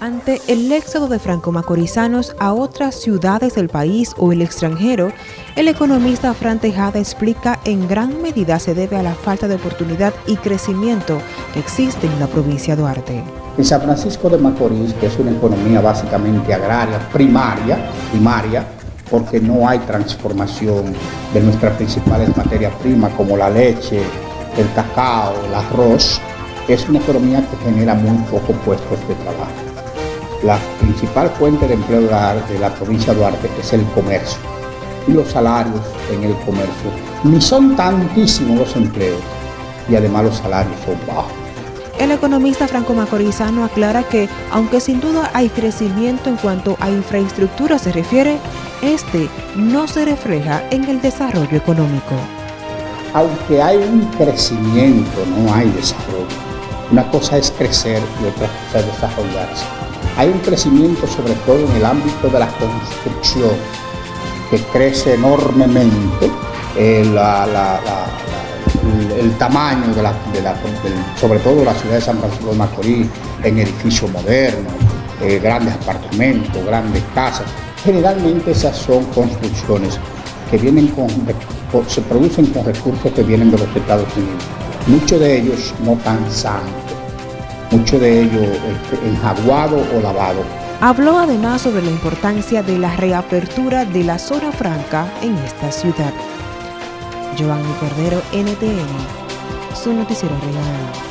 Ante el éxodo de franco-macorizanos a otras ciudades del país o el extranjero, el economista Fran Tejada explica en gran medida se debe a la falta de oportunidad y crecimiento que existe en la provincia de Duarte. En San Francisco de Macorís, que es una economía básicamente agraria, primaria, primaria, porque no hay transformación de nuestras principales materias primas como la leche, el cacao, el arroz, es una economía que genera muy pocos puestos de trabajo la principal fuente de empleo de la provincia de Duarte es el comercio. Y los salarios en el comercio ni son tantísimos los empleos y además los salarios son bajos. El economista Franco Macorizano aclara que, aunque sin duda hay crecimiento en cuanto a infraestructura se refiere, este no se refleja en el desarrollo económico. Aunque hay un crecimiento, no hay desarrollo. Una cosa es crecer y otra cosa es desarrollarse. Hay un crecimiento sobre todo en el ámbito de la construcción que crece enormemente eh, el tamaño de la, sobre todo la ciudad de San Francisco de Macorís en edificios modernos, eh, grandes apartamentos, grandes casas. Generalmente esas son construcciones que vienen con, se producen con recursos que vienen de los Estados Unidos. Muchos de ellos no tan sanos mucho de ello este, enjaguado o lavado. Habló además sobre la importancia de la reapertura de la zona franca en esta ciudad. Giovanni Cordero, NTN, su noticiero regional.